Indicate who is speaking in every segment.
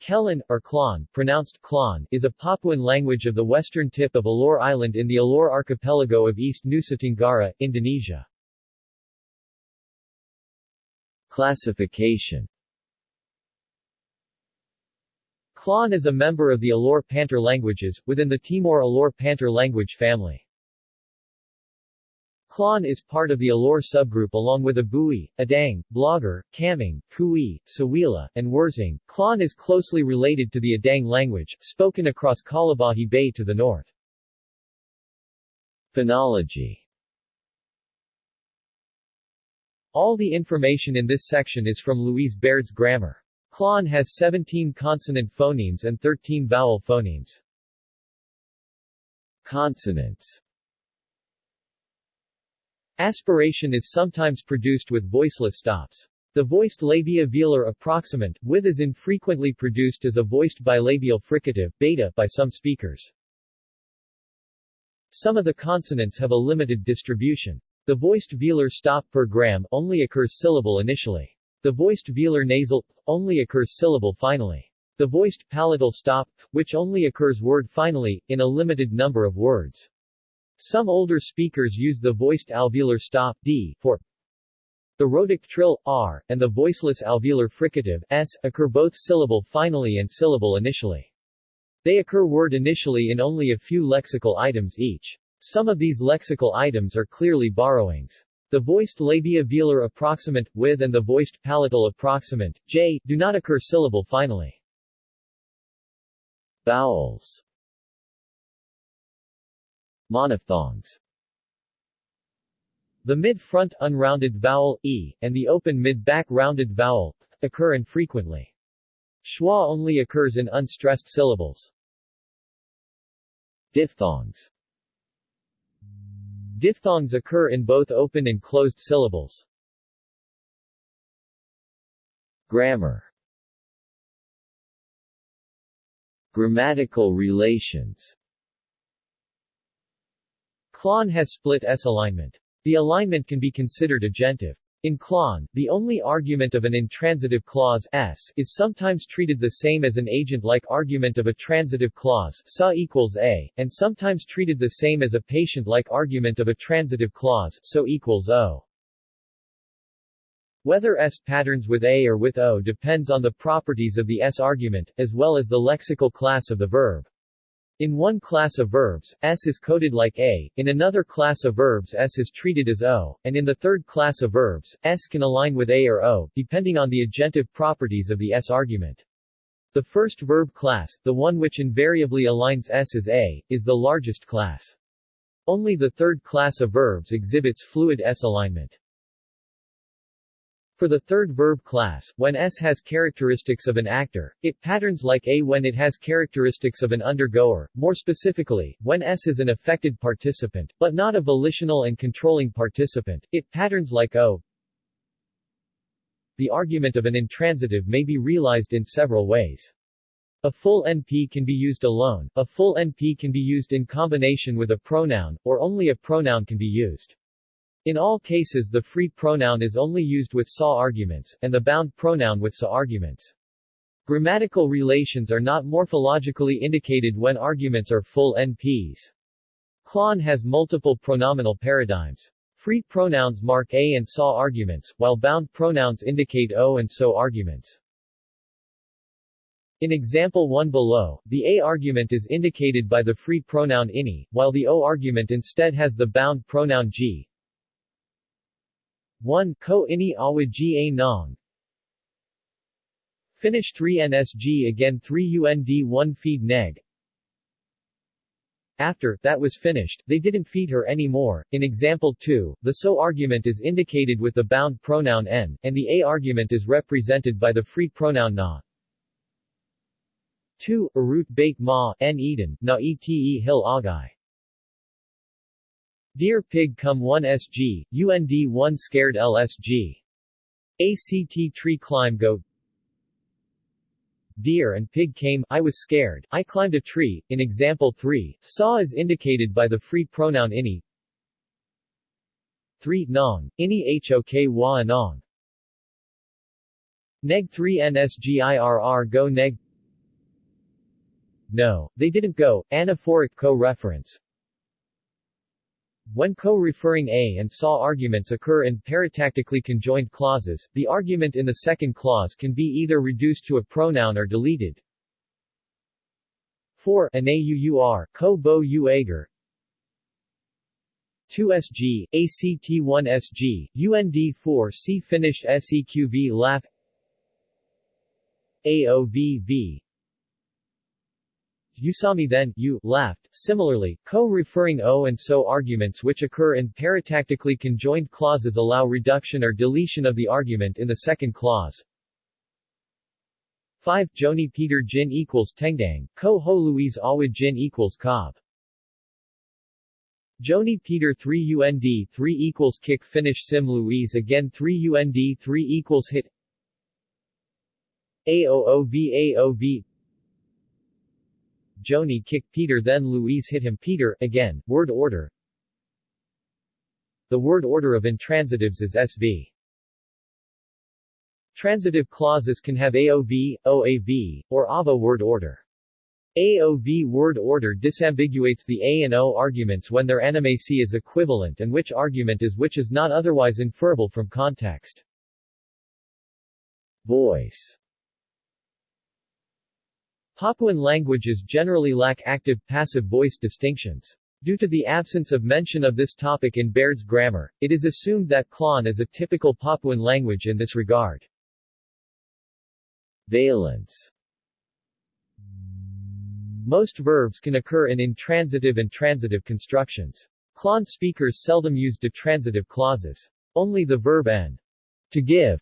Speaker 1: Kelon, or Klon, pronounced Klon, is a Papuan language of the western tip of Alor Island in the Alor archipelago of East Nusa Tenggara, Indonesia.
Speaker 2: Classification
Speaker 1: Klon is a member of the Alor Pantar languages, within the Timor Alor Pantar language family. Klon is part of the Alor subgroup along with Abui, Adang, Blagar, Kamang, Kui, Sawila, and Wersing. Klon is closely related to the Adang language, spoken across Kalabahi Bay to the north.
Speaker 2: Phonology
Speaker 1: All the information in this section is from Louise Baird's grammar. Klon has 17 consonant phonemes and 13 vowel phonemes.
Speaker 2: Consonants
Speaker 1: Aspiration is sometimes produced with voiceless stops. The voiced labio-velar approximant, with is infrequently produced as a voiced bilabial fricative beta by some speakers. Some of the consonants have a limited distribution. The voiced velar stop per gram only occurs syllable initially. The voiced velar nasal only occurs syllable finally. The voiced palatal stop, which only occurs word finally, in a limited number of words. Some older speakers use the voiced alveolar stop d for the rhotic trill r and the voiceless alveolar fricative s occur both syllable finally and syllable initially. They occur word initially in only a few lexical items each. Some of these lexical items are clearly borrowings. The voiced labio-velar approximant with and the voiced palatal approximant j do not occur syllable finally.
Speaker 2: Vowels Monophthongs
Speaker 1: The mid-front unrounded vowel e and the open mid-back rounded vowel occur infrequently. Schwa only occurs in unstressed syllables.
Speaker 2: Diphthongs
Speaker 1: Diphthongs occur in both open and closed syllables.
Speaker 2: Grammar Grammatical relations
Speaker 1: Klon has split S alignment. The alignment can be considered agentive. In Klon, the only argument of an intransitive clause s is sometimes treated the same as an agent-like argument of a transitive clause sa equals a, and sometimes treated the same as a patient-like argument of a transitive clause so equals o. Whether S patterns with A or with O depends on the properties of the S argument, as well as the lexical class of the verb. In one class of verbs, S is coded like A, in another class of verbs S is treated as O, and in the third class of verbs, S can align with A or O, depending on the agentive properties of the S argument. The first verb class, the one which invariably aligns S as A, is the largest class. Only the third class of verbs exhibits fluid S alignment. For the third verb class, when S has characteristics of an actor, it patterns like A when it has characteristics of an undergoer, more specifically, when S is an affected participant, but not a volitional and controlling participant, it patterns like O. The argument of an intransitive may be realized in several ways. A full NP can be used alone, a full NP can be used in combination with a pronoun, or only a pronoun can be used. In all cases the free pronoun is only used with SA arguments, and the bound pronoun with SA arguments. Grammatical relations are not morphologically indicated when arguments are full NPs. Klon has multiple pronominal paradigms. Free pronouns mark A and SAW arguments, while bound pronouns indicate O and SO arguments. In example 1 below, the A argument is indicated by the free pronoun ini, while the O argument instead has the bound pronoun g. 1 ko ini awa a nong Finish 3 nsg again 3 und 1 feed neg after that was finished, they didn't feed her anymore. In example 2, the so argument is indicated with the bound pronoun n, and the a argument is represented by the free pronoun na. 2. Arut bait ma, n eden, na ete hill agai. Deer Pig Come 1 SG, UND 1 Scared LSG. ACT Tree Climb Go Deer and pig came, I was scared, I climbed a tree. In example 3, saw is indicated by the free pronoun ini. 3. Nong, ini hok wa nong. Neg 3 nsgirr go neg no, they didn't go, anaphoric co-reference. When co-referring a and saw arguments occur in paratactically conjoined clauses, the argument in the second clause can be either reduced to a pronoun or deleted. 4 Anauur, co bo u ager 2SG, ACT1SG, UND4C Finnish SEQV LAF AOVV you saw me then, you, laughed. Similarly, co-referring o and so arguments which occur in paratactically conjoined clauses allow reduction or deletion of the argument in the second clause. 5. Joni Peter Jin equals Tengdang, Ko Ho Louise Awid Jin equals Cobb. Joni Peter 3 UND 3 equals Kick Finish Sim Louise again 3 UND 3 equals Hit AOOV AOV Joni kicked Peter then Louise hit him Peter, again, word order The word order of intransitives is SV. Transitive clauses can have AOV, OAV, or AVA word order. AOV word order disambiguates the A and O arguments when their animacy is equivalent and which argument is which is not otherwise inferable from context.
Speaker 2: Voice
Speaker 1: Papuan languages generally lack active-passive voice distinctions. Due to the absence of mention of this topic in Baird's grammar, it is assumed that Klon is a typical Papuan language in this regard.
Speaker 2: Valence
Speaker 1: Most verbs can occur in intransitive and transitive constructions. Klon speakers seldom use detransitive clauses. Only the verb n, to give,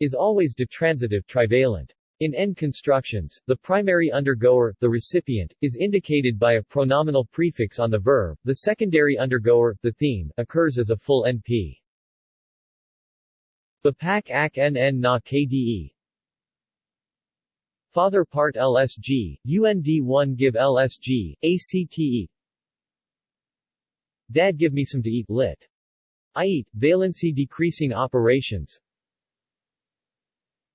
Speaker 1: is always detransitive trivalent. In N constructions, the primary undergoer, the recipient, is indicated by a pronominal prefix on the verb, the secondary undergoer, the theme, occurs as a full NP. Bapak ak nn na kde Father part LSG, UND1 give LSG, ACTE Dad give me some to eat, lit. I eat, valency decreasing operations,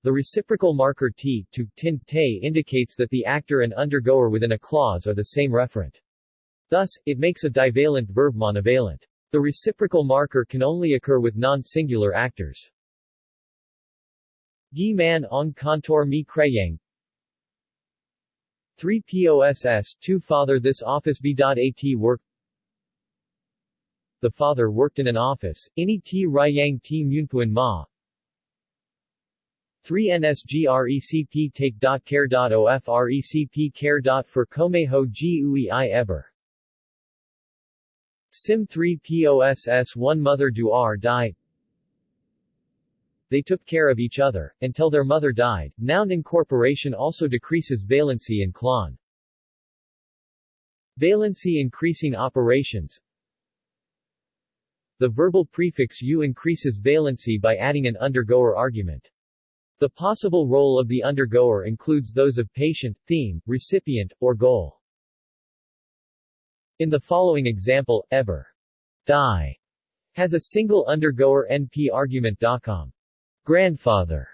Speaker 1: the reciprocal marker t, to, tin, te indicates that the actor and undergoer within a clause are the same referent. Thus, it makes a divalent verb monovalent. The reciprocal marker can only occur with non-singular actors. Gi man on contour mi kreyang 3 POSS 2 Father This office b.at work The father worked in an office, ini t rayang t munpuan ma 3 nsgrecp take.care.ofrecp care. for Komeho Gui eber. Sim 3 POSS 1 Mother Duar die They took care of each other, until their mother died. Noun incorporation also decreases valency in Klon. Valency increasing operations The verbal prefix u increases valency by adding an undergoer argument. The possible role of the undergoer includes those of patient, theme, recipient, or goal. In the following example, ever die has a single undergoer NP argument. .com. Grandfather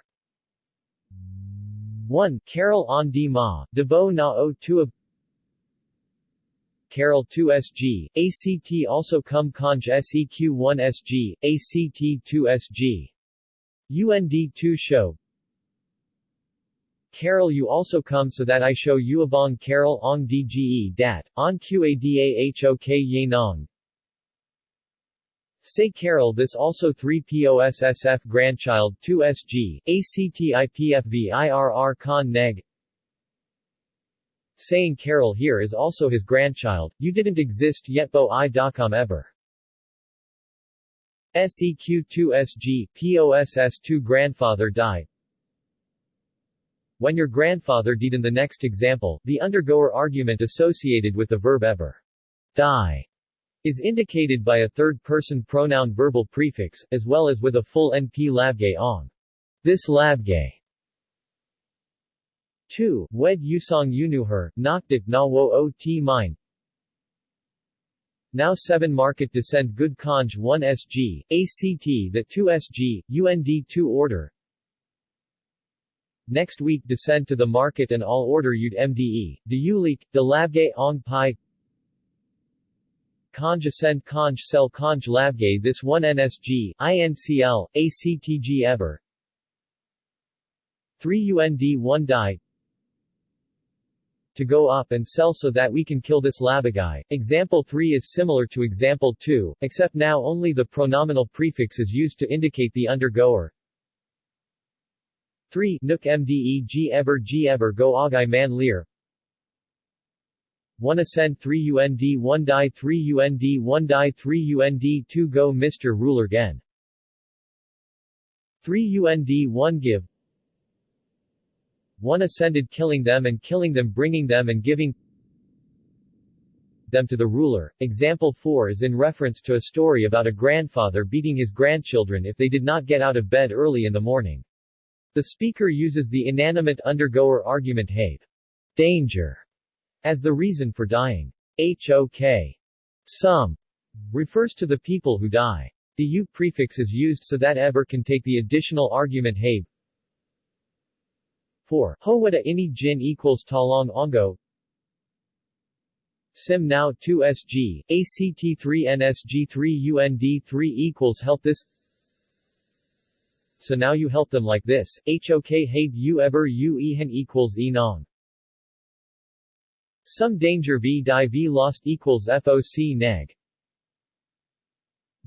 Speaker 1: 1. Carol on di ma, debo na o tua Carol 2SG, ACT also cum conj SEQ1SG, ACT2SG. UND2 show Carol you also come so that I show you abong Carol ong dge dat, on qadahok ye nong. Say Carol this also 3 POSSF grandchild 2 SG, ACTIPFVIRR con neg. Saying Carol here is also his grandchild, you didn't exist yet bo i docom ever. SEQ2SG, POSS2 grandfather die, when your grandfather did in the next example, the undergoer argument associated with the verb ever die is indicated by a third-person pronoun verbal prefix, as well as with a full NP labgay ong. This labgay 2. Wed Yusong Yunuher, Nokdik Na Wo O T Mine Now 7 Market Descend Good Conj 1 SG, ACT that 2 SG, UND 2 Order next week descend to the market and all order you'd mde, de ulik, de labge ong pi Conj ascend conj sell conj labge this one nsg, incl, actg ever 3 UND 1 die to go up and sell so that we can kill this labagai. Example 3 is similar to example 2, except now only the pronominal prefix is used to indicate the undergoer. 3 Nook mde g ever g ever go agai man lear 1 ascend 3 UND 1 die 3 UND 1 die 3 UND 2 go Mr. Ruler gen 3 UND 1 give 1 ascended killing them and killing them bringing them and giving them to the ruler. Example 4 is in reference to a story about a grandfather beating his grandchildren if they did not get out of bed early in the morning. The speaker uses the inanimate undergoer argument have danger as the reason for dying. HOK some refers to the people who die. The u prefix is used so that ever can take the additional argument have 4. Howada ini jin equals talong ongo Sim now 2 SG, ACT 3 NSG 3 UND 3 equals help this So now you help them like this, HOK have you ever you ehen equals enong. Some danger v die v lost equals FOC neg.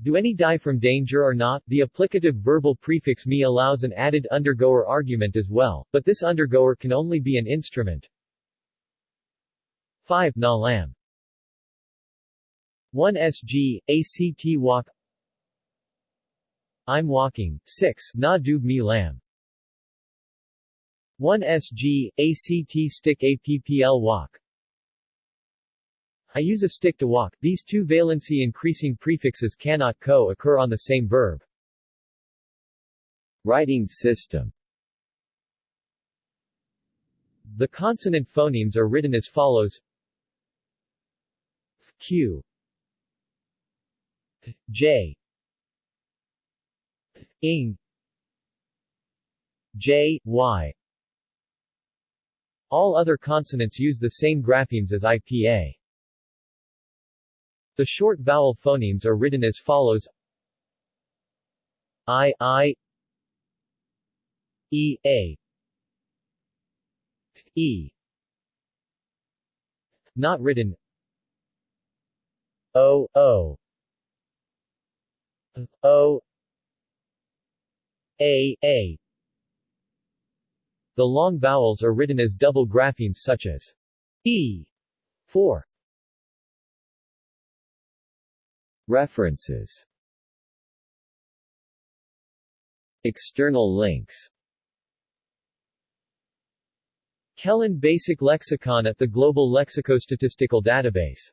Speaker 1: Do any die from danger or not? The applicative verbal prefix me allows an added undergoer argument as well, but this undergoer can only be an instrument. 5. Na lam 1 SG, ACT walk I'm walking. 6. Na dub me lam 1 SG, ACT stick APPL walk I use a stick to walk. These two valency increasing prefixes cannot co-occur on the same verb.
Speaker 2: Writing system
Speaker 1: The consonant phonemes are written as follows Q J ing J, Y. All other consonants use the same graphemes as IPA. The short vowel phonemes are written as follows. I, I, E, A, E. Not written. O, O, O, A, A. The long vowels are written as double graphemes such as E. 4
Speaker 2: References External links
Speaker 1: Kelon Basic Lexicon at the Global Lexicostatistical Database